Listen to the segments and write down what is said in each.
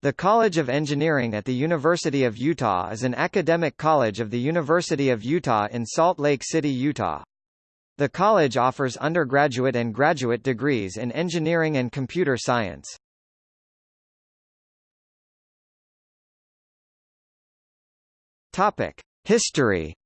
The College of Engineering at the University of Utah is an academic college of the University of Utah in Salt Lake City, Utah. The college offers undergraduate and graduate degrees in engineering and computer science. Topic: History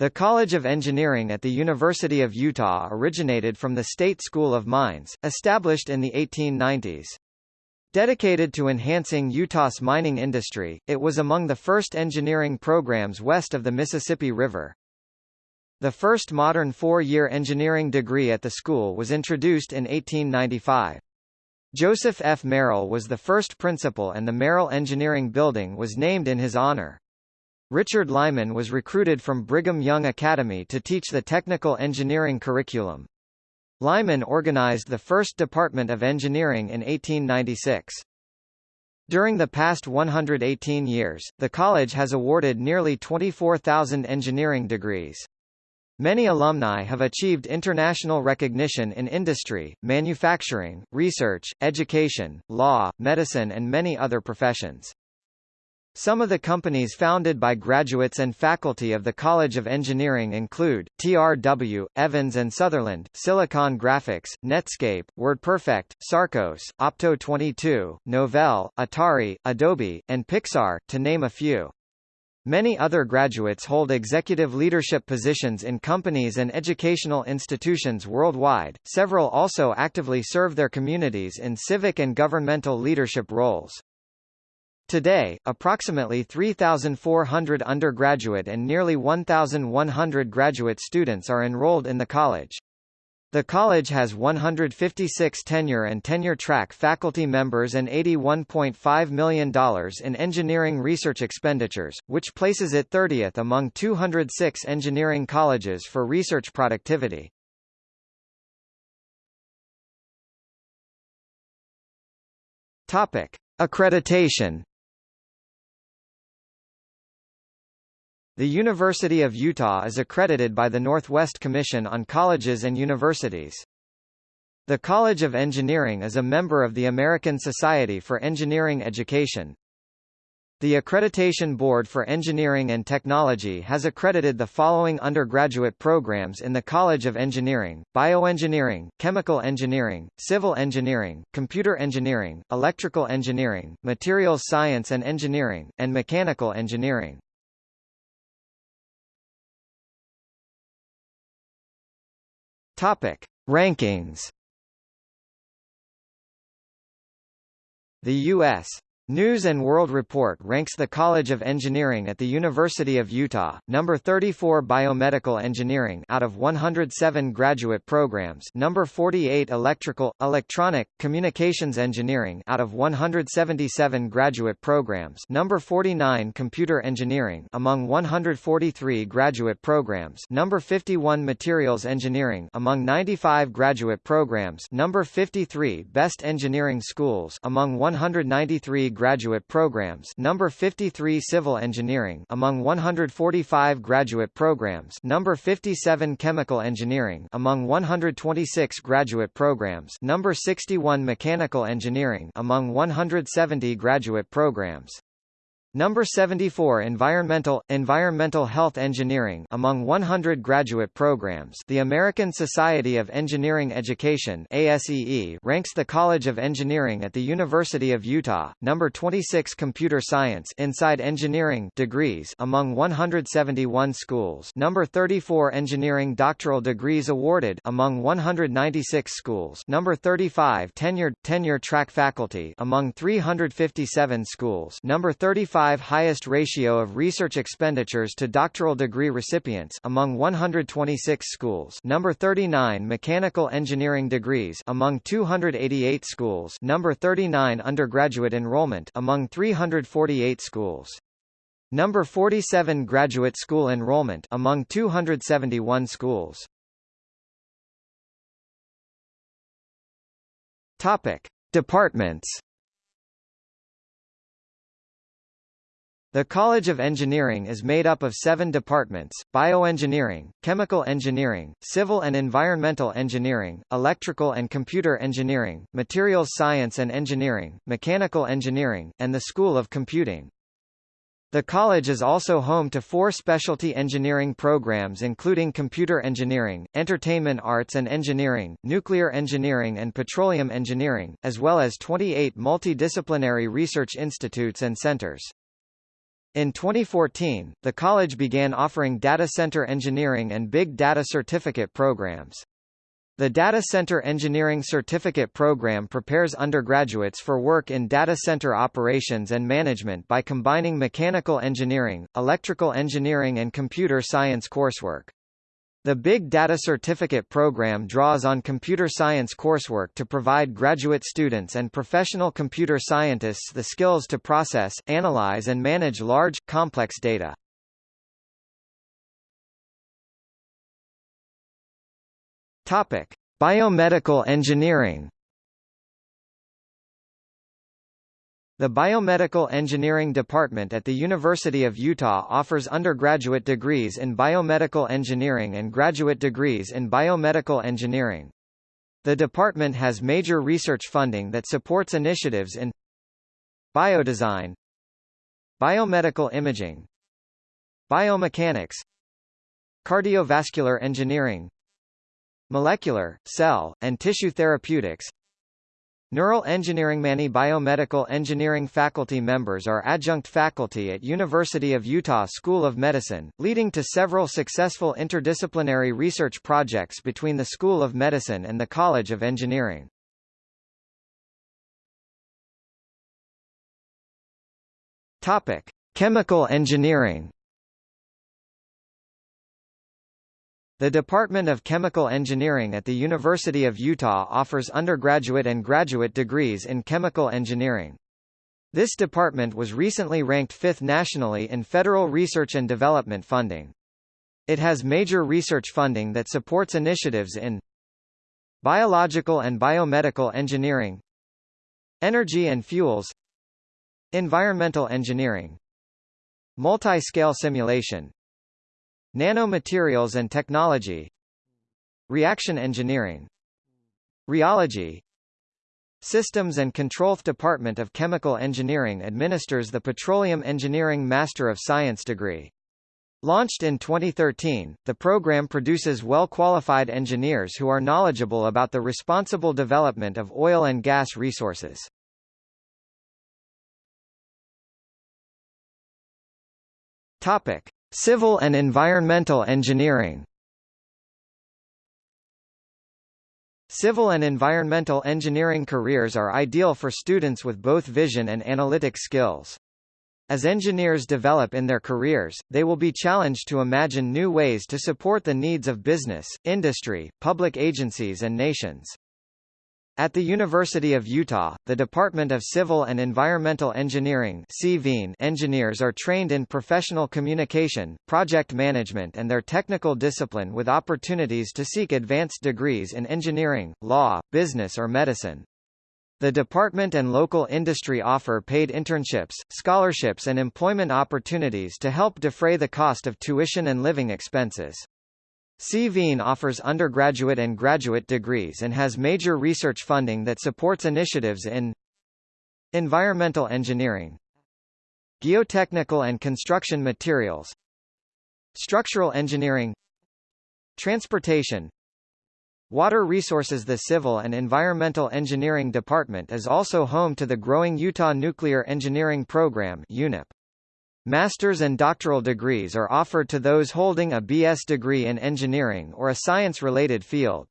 The College of Engineering at the University of Utah originated from the State School of Mines, established in the 1890s. Dedicated to enhancing Utah's mining industry, it was among the first engineering programs west of the Mississippi River. The first modern four-year engineering degree at the school was introduced in 1895. Joseph F. Merrill was the first principal and the Merrill Engineering Building was named in his honor. Richard Lyman was recruited from Brigham Young Academy to teach the technical engineering curriculum. Lyman organized the first Department of Engineering in 1896. During the past 118 years, the college has awarded nearly 24,000 engineering degrees. Many alumni have achieved international recognition in industry, manufacturing, research, education, law, medicine and many other professions. Some of the companies founded by graduates and faculty of the College of Engineering include, TRW, Evans & Sutherland, Silicon Graphics, Netscape, WordPerfect, Sarcos, Opto22, Novell, Atari, Adobe, and Pixar, to name a few. Many other graduates hold executive leadership positions in companies and educational institutions worldwide, several also actively serve their communities in civic and governmental leadership roles. Today, approximately 3,400 undergraduate and nearly 1,100 graduate students are enrolled in the college. The college has 156 tenure and tenure-track faculty members and $81.5 million in engineering research expenditures, which places it 30th among 206 engineering colleges for research productivity. Topic. Accreditation The University of Utah is accredited by the Northwest Commission on Colleges and Universities. The College of Engineering is a member of the American Society for Engineering Education. The Accreditation Board for Engineering and Technology has accredited the following undergraduate programs in the College of Engineering, Bioengineering, Chemical Engineering, Civil Engineering, Computer Engineering, Electrical Engineering, Materials Science and Engineering, and Mechanical Engineering. Topic: Rankings. The U.S. News and World Report ranks the College of Engineering at the University of Utah, number 34 Biomedical Engineering out of 107 graduate programs number 48 Electrical, Electronic, Communications Engineering out of 177 graduate programs number 49 Computer Engineering among 143 graduate programs number 51 Materials Engineering among 95 graduate programs number 53 Best Engineering Schools among 193 graduate programs. Number 53 Civil Engineering among 145 graduate programs. Number 57 Chemical Engineering among 126 graduate programs. Number 61 Mechanical Engineering among 170 graduate programs Number 74 Environmental Environmental Health Engineering among 100 graduate programs. The American Society of Engineering Education ASEE ranks the College of Engineering at the University of Utah. Number 26 Computer Science Inside Engineering degrees among 171 schools. Number 34 Engineering Doctoral degrees awarded among 196 schools. Number 35 Tenured tenure track faculty among 357 schools. Number 35 5 highest ratio of research expenditures to doctoral degree recipients among 126 schools. Number 39 mechanical engineering degrees among 288 schools. Number 39 undergraduate enrollment among 348 schools. Number 47 graduate school enrollment among 271 schools. Topic Departments The College of Engineering is made up of seven departments, bioengineering, chemical engineering, civil and environmental engineering, electrical and computer engineering, materials science and engineering, mechanical engineering, and the School of Computing. The college is also home to four specialty engineering programs including computer engineering, entertainment arts and engineering, nuclear engineering and petroleum engineering, as well as 28 multidisciplinary research institutes and centers. In 2014, the college began offering data center engineering and big data certificate programs. The Data Center Engineering Certificate Program prepares undergraduates for work in data center operations and management by combining mechanical engineering, electrical engineering and computer science coursework. The Big Data Certificate program draws on computer science coursework to provide graduate students and professional computer scientists the skills to process, analyze and manage large, complex data. Topic: Biomedical engineering The Biomedical Engineering Department at the University of Utah offers undergraduate degrees in biomedical engineering and graduate degrees in biomedical engineering. The department has major research funding that supports initiatives in biodesign, biomedical imaging, biomechanics, cardiovascular engineering, molecular, cell, and tissue therapeutics, Neural engineering Many biomedical engineering faculty members are adjunct faculty at University of Utah School of Medicine, leading to several successful interdisciplinary research projects between the School of Medicine and the College of Engineering. Topic: Chemical engineering The Department of Chemical Engineering at the University of Utah offers undergraduate and graduate degrees in chemical engineering. This department was recently ranked fifth nationally in federal research and development funding. It has major research funding that supports initiatives in biological and biomedical engineering, energy and fuels, environmental engineering, multi-scale simulation, Nanomaterials and technology Reaction engineering Rheology Systems and Control Department of Chemical Engineering administers the Petroleum Engineering Master of Science degree. Launched in 2013, the program produces well-qualified engineers who are knowledgeable about the responsible development of oil and gas resources. Topic: Civil and environmental engineering Civil and environmental engineering careers are ideal for students with both vision and analytic skills. As engineers develop in their careers, they will be challenged to imagine new ways to support the needs of business, industry, public agencies and nations. At the University of Utah, the Department of Civil and Environmental Engineering engineers are trained in professional communication, project management and their technical discipline with opportunities to seek advanced degrees in engineering, law, business or medicine. The department and local industry offer paid internships, scholarships and employment opportunities to help defray the cost of tuition and living expenses. CVEN offers undergraduate and graduate degrees and has major research funding that supports initiatives in environmental engineering, geotechnical and construction materials, structural engineering, transportation, Water Resources The Civil and Environmental Engineering Department is also home to the growing Utah Nuclear Engineering Program UNEP. Master's and doctoral degrees are offered to those holding a BS degree in engineering or a science-related field.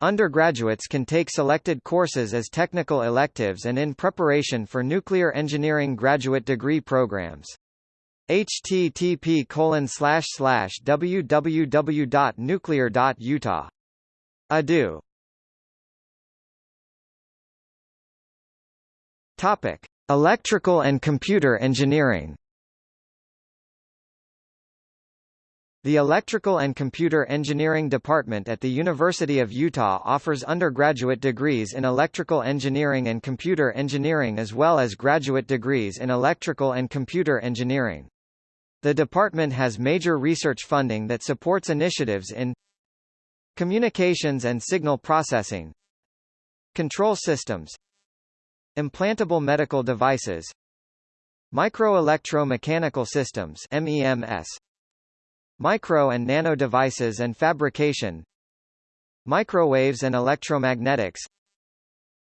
Undergraduates can take selected courses as technical electives and in preparation for nuclear engineering graduate degree programs. http slash slash www.nuclear.utah. edu. Topic: Electrical and computer engineering. The Electrical and Computer Engineering Department at the University of Utah offers undergraduate degrees in electrical engineering and computer engineering as well as graduate degrees in electrical and computer engineering. The department has major research funding that supports initiatives in communications and signal processing, control systems, implantable medical devices, microelectro-mechanical systems MEMS, Micro and nano devices and fabrication Microwaves and electromagnetics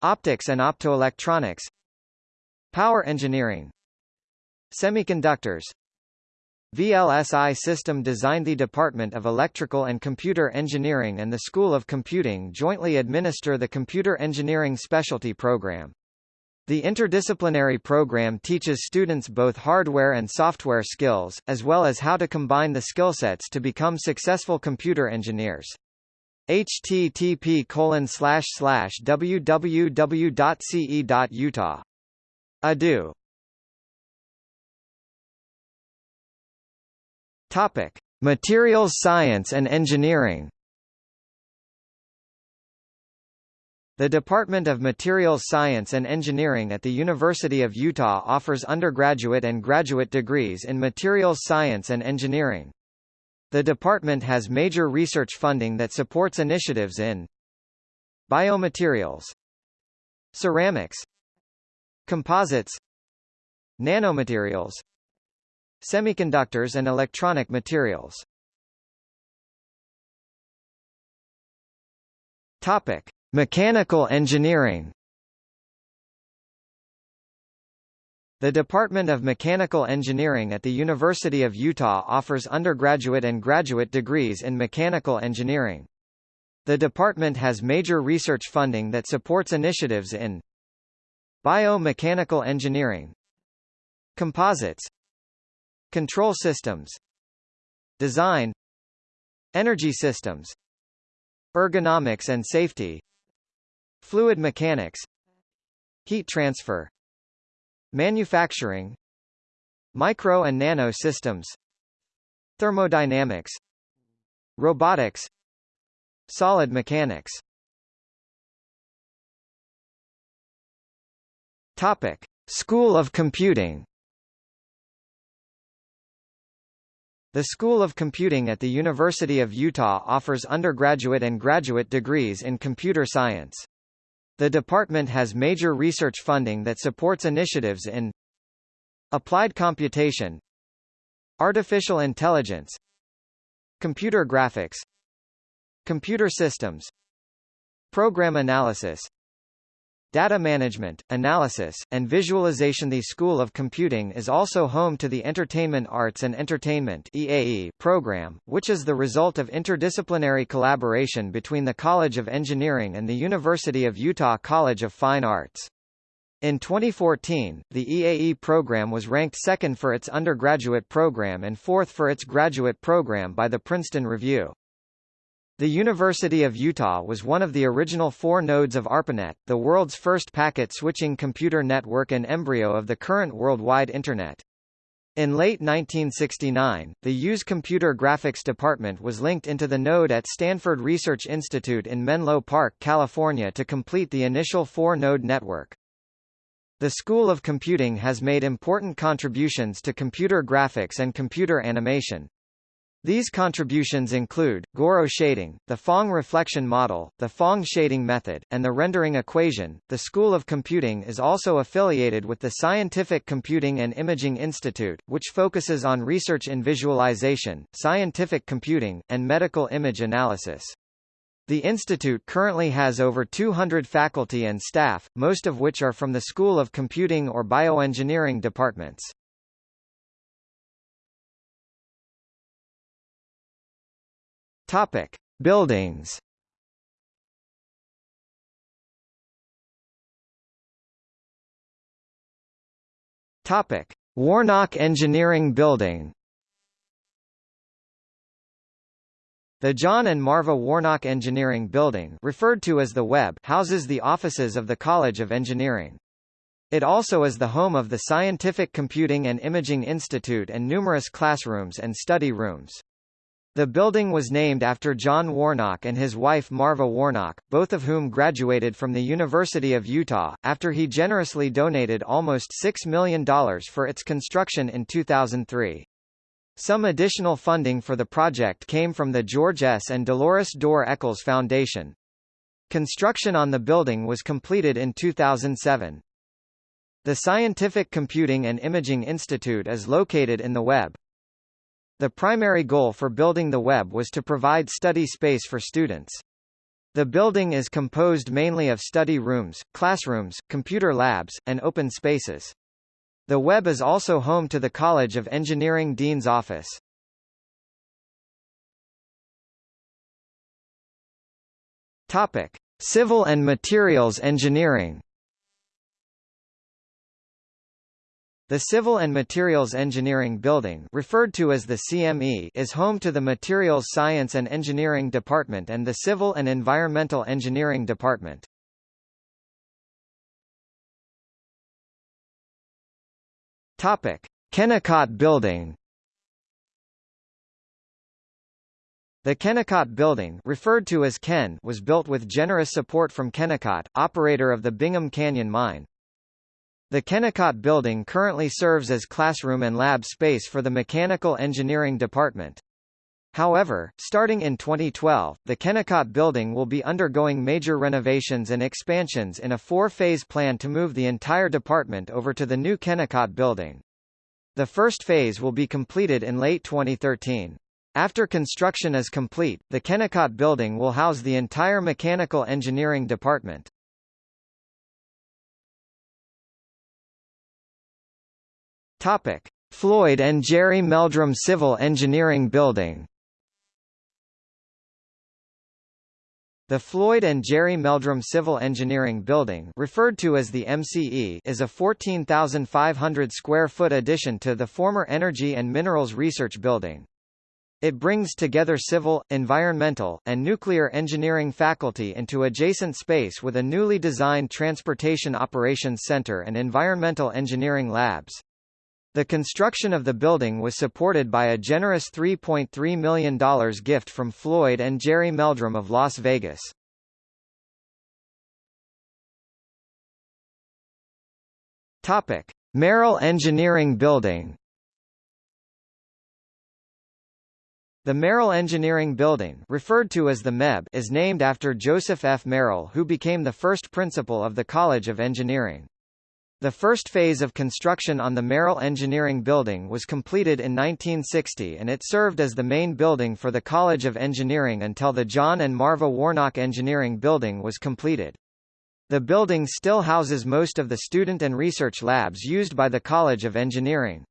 Optics and optoelectronics Power engineering Semiconductors VLSI System Design The Department of Electrical and Computer Engineering and the School of Computing jointly administer the Computer Engineering Specialty Program. The interdisciplinary program teaches students both hardware and software skills, as well as how to combine the skillsets to become successful computer engineers. http www.ce.utah. edu. Topic: Materials Science and Engineering. The Department of Materials Science and Engineering at the University of Utah offers undergraduate and graduate degrees in materials science and engineering. The department has major research funding that supports initiatives in biomaterials, ceramics, composites, nanomaterials, semiconductors and electronic materials. Topic: Mechanical engineering The Department of Mechanical Engineering at the University of Utah offers undergraduate and graduate degrees in mechanical engineering. The department has major research funding that supports initiatives in biomechanical engineering, composites, control systems, design, energy systems, ergonomics and safety, Fluid mechanics Heat transfer Manufacturing Micro and nano systems Thermodynamics Robotics Solid mechanics Topic. School of Computing The School of Computing at the University of Utah offers undergraduate and graduate degrees in computer science. The department has major research funding that supports initiatives in applied computation, artificial intelligence, computer graphics, computer systems, program analysis, Data management, analysis, and visualization The School of Computing is also home to the Entertainment Arts and Entertainment EAE program, which is the result of interdisciplinary collaboration between the College of Engineering and the University of Utah College of Fine Arts. In 2014, the EAE program was ranked second for its undergraduate program and fourth for its graduate program by the Princeton Review. The University of Utah was one of the original four nodes of ARPANET, the world's first packet-switching computer network and embryo of the current worldwide Internet. In late 1969, the U's Computer Graphics Department was linked into the node at Stanford Research Institute in Menlo Park, California to complete the initial four-node network. The School of Computing has made important contributions to computer graphics and computer animation, these contributions include, Gouraud shading, the Phong reflection model, the Phong shading method, and the rendering equation. The School of Computing is also affiliated with the Scientific Computing and Imaging Institute, which focuses on research in visualization, scientific computing, and medical image analysis. The institute currently has over 200 faculty and staff, most of which are from the School of Computing or Bioengineering departments. Topic: Buildings. Topic: Warnock Engineering Building. The John and Marva Warnock Engineering Building referred to as the Webb houses the offices of the College of Engineering. It also is the home of the Scientific Computing and Imaging Institute and numerous classrooms and study rooms. The building was named after John Warnock and his wife Marva Warnock, both of whom graduated from the University of Utah, after he generously donated almost $6 million for its construction in 2003. Some additional funding for the project came from the George S. and Dolores Dorr Eccles Foundation. Construction on the building was completed in 2007. The Scientific Computing and Imaging Institute is located in the Webb. The primary goal for building the web was to provide study space for students. The building is composed mainly of study rooms, classrooms, computer labs, and open spaces. The web is also home to the College of Engineering Dean's Office. Topic: Civil and Materials Engineering The Civil and Materials Engineering Building referred to as the CME is home to the Materials Science and Engineering Department and the Civil and Environmental Engineering Department. Topic: Kennecott Building The Kennecott Building referred to as Ken was built with generous support from Kennecott, operator of the Bingham Canyon Mine. The Kennecott Building currently serves as classroom and lab space for the Mechanical Engineering Department. However, starting in 2012, the Kennecott Building will be undergoing major renovations and expansions in a four-phase plan to move the entire department over to the new Kennecott Building. The first phase will be completed in late 2013. After construction is complete, the Kennecott Building will house the entire Mechanical Engineering Department. Topic: Floyd and Jeri Meldrum Civil Engineering Building. The Floyd and Jeri Meldrum Civil Engineering Building, referred to as the MCE, is a 14,500 square foot addition to the former Energy and Minerals Research Building. It brings together civil, environmental, and nuclear engineering faculty into adjacent space with a newly designed Transportation Operations Center and environmental engineering labs. The construction of the building was supported by a generous $3.3 million gift from Floyd and Jeri Meldrum of Las Vegas. Topic: Merrill Engineering Building. The Merrill Engineering Building, referred to as the MEB, is named after Joseph F. Merrill who became the first principal of the College of Engineering. The first phase of construction on the Merrill Engineering Building was completed in 1960 and it served as the main building for the College of Engineering until the John and Marva Warnock Engineering Building was completed. The building still houses most of the student and research labs used by the College of Engineering.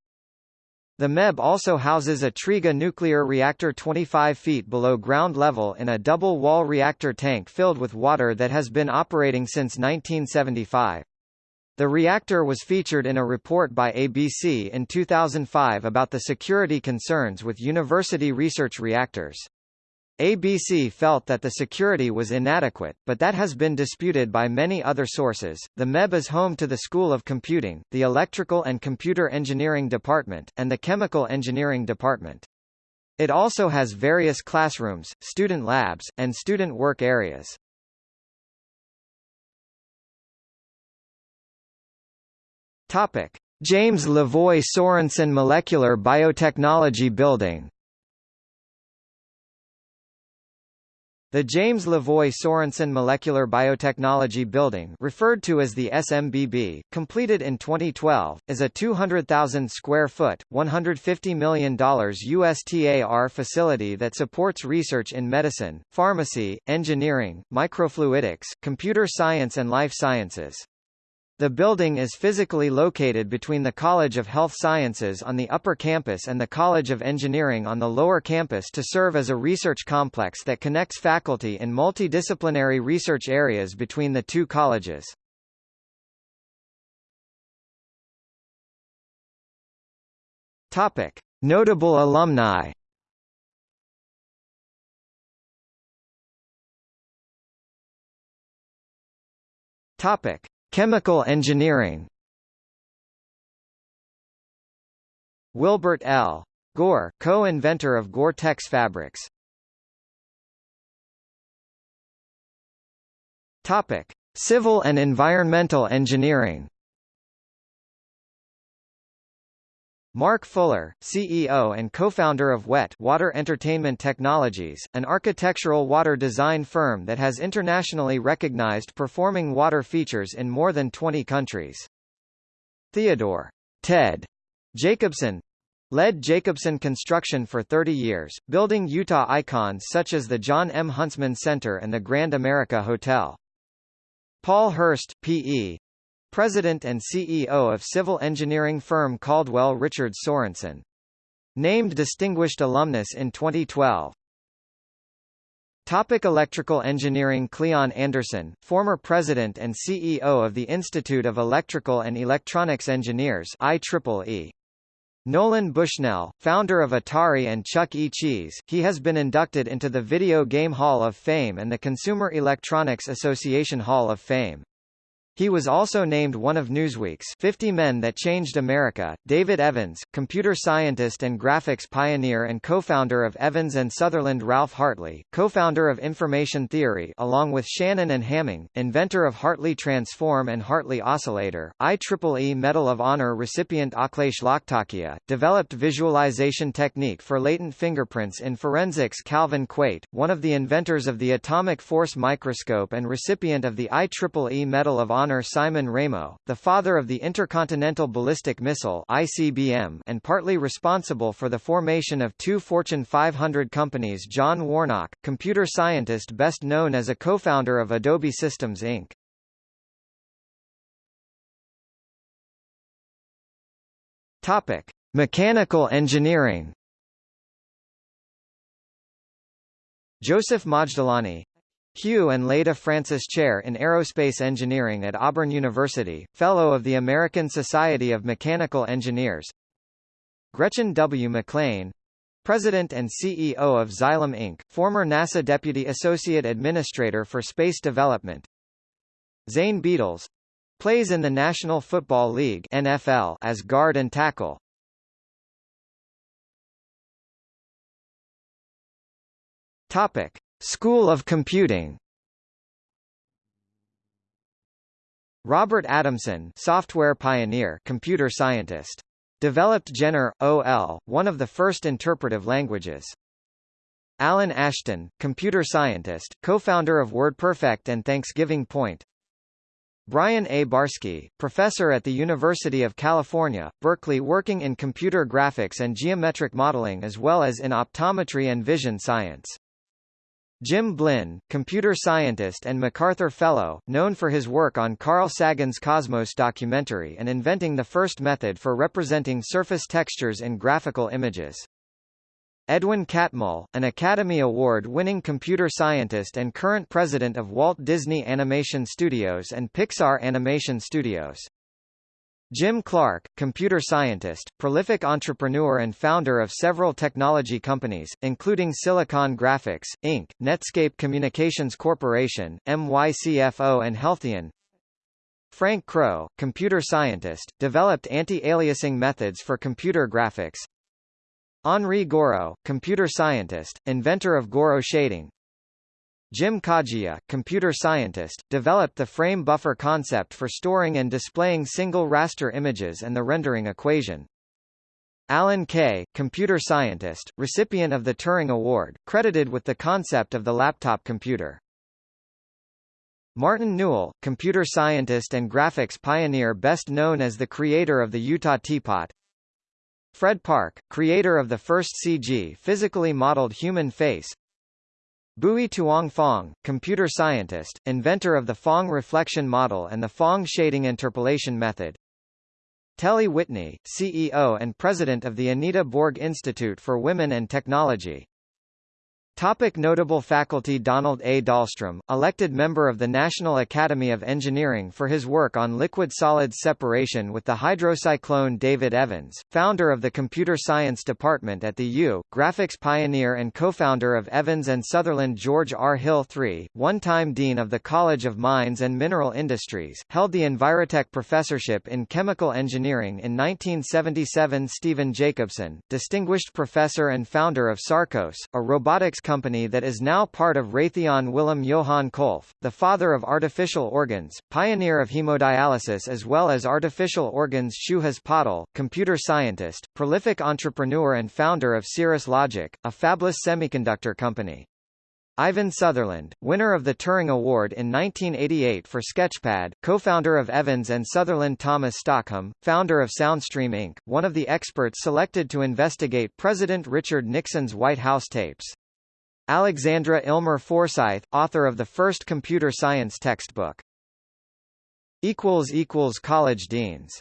The MEB also houses a Triga nuclear reactor 25 feet below ground level in a double-wall reactor tank filled with water that has been operating since 1975. The reactor was featured in a report by ABC in 2005 about the security concerns with university research reactors. ABC felt that the security was inadequate, but that has been disputed by many other sources. The MEB is home to the School of Computing, the Electrical and Computer Engineering Department, and the Chemical Engineering Department. It also has various classrooms, student labs, and student work areas. Topic: James LeVoy Sorenson Molecular Biotechnology Building. The James LeVoy Sorenson Molecular Biotechnology Building, referred to as the SMBB, completed in 2012, is a 200,000 square foot, $150 million USTAR facility that supports research in medicine, pharmacy, engineering, microfluidics, computer science and life sciences. The building is physically located between the College of Health Sciences on the upper campus and the College of Engineering on the lower campus to serve as a research complex that connects faculty in multidisciplinary research areas between the two colleges. Topic: Notable alumni. Topic: Chemical engineering Wilbert L. Gore, co-inventor of Gore-Tex fabrics. Civil and environmental engineering. Mark Fuller, CEO and co-founder of WET Water Entertainment Technologies, an architectural water design firm that has internationally recognized performing water features in more than 20 countries. Theodore Ted Jacobson led Jacobson Construction for 30 years, building Utah icons such as the John M. Huntsman Center and the Grand America Hotel. Paul Hurst, P.E., President and CEO of civil engineering firm Caldwell Richard Sorensen. Named Distinguished Alumnus in 2012. Topic electrical engineering Cleon Anderson, former president and CEO of the Institute of Electrical and Electronics Engineers IEEE. Nolan Bushnell, founder of Atari and Chuck E. Cheese, he has been inducted into the Video Game Hall of Fame and the Consumer Electronics Association Hall of Fame. He was also named one of Newsweek's 50 Men That Changed America. David Evans, computer scientist and graphics pioneer and co-founder of Evans and Sutherland Ralph Hartley, co-founder of information theory along with Shannon and Hamming, inventor of Hartley Transform and Hartley Oscillator, IEEE Medal of Honor recipient Akhilesh Lakhtakia, developed visualization technique for latent fingerprints in forensics Calvin Quate, one of the inventors of the atomic force microscope and recipient of the IEEE Medal of Honor Honor Simon Ramo, the father of the Intercontinental Ballistic Missile ICBM and partly responsible for the formation of two Fortune 500 companies John Warnock, computer scientist best known as a co-founder of Adobe Systems Inc. Topic: Mechanical engineering. Joseph Majdalani, Hugh and Leda Francis Chair in Aerospace Engineering at Auburn University, Fellow of the American Society of Mechanical Engineers Gretchen W. McClain President and CEO of Xylem Inc., former NASA Deputy Associate Administrator for Space Development Zane Beadles plays in the National Football League NFL as guard and tackle. Topic: School of Computing Robert Adamson software pioneer computer scientist. Developed Jenner, OL, one of the first interpretive languages. Alan Ashton, computer scientist, co-founder of WordPerfect and Thanksgiving Point. Brian A. Barsky, professor at the University of California, Berkeley working in computer graphics and geometric modeling as well as in optometry and vision science. Jim Blinn, computer scientist and MacArthur Fellow, known for his work on Carl Sagan's Cosmos documentary and inventing the first method for representing surface textures in graphical images. Edwin Catmull, an Academy Award-winning computer scientist and current president of Walt Disney Animation Studios and Pixar Animation Studios. Jim Clark, computer scientist, prolific entrepreneur and founder of several technology companies, including Silicon Graphics, Inc., Netscape Communications Corporation, MYCFO and Healtheon. Frank Crow, computer scientist, developed anti-aliasing methods for computer graphics. Henri Gouraud, computer scientist, inventor of Gouraud shading, Jim Kajiya, computer scientist, developed the frame buffer concept for storing and displaying single raster images and the rendering equation. Alan Kay, computer scientist, recipient of the Turing Award, credited with the concept of the laptop computer. Martin Newell, computer scientist and graphics pioneer best known as the creator of the Utah Teapot. Fred Parke, creator of the first CG physically modeled human face, Bui Tuong Phong, computer scientist, inventor of the Phong reflection model and the Phong shading interpolation method. Telle Whitney, CEO and president of the Anita Borg Institute for Women and Technology. Topic notable faculty Donald A. Dahlstrom, elected member of the National Academy of Engineering for his work on liquid-solid separation with the hydrocyclone David Evans, founder of the Computer Science Department at the U, graphics pioneer and co-founder of Evans and Sutherland George R. Hill III, one-time Dean of the College of Mines and Mineral Industries, held the Envirotech Professorship in Chemical Engineering in 1977 Stephen Jacobson, Distinguished Professor and founder of Sarcos, a robotics company that is now part of Raytheon Willem Johan Kolff, the father of artificial organs, pioneer of hemodialysis as well as artificial organs Suhas Patel, computer scientist, prolific entrepreneur and founder of Cirrus Logic, a fabless semiconductor company. Ivan Sutherland, winner of the Turing Award in 1988 for Sketchpad, co-founder of Evans and Sutherland Thomas Stockham, founder of Soundstream Inc., one of the experts selected to investigate President Richard Nixon's White House tapes. Alexandra Illmer Forsythe, author of the first computer science textbook. College deans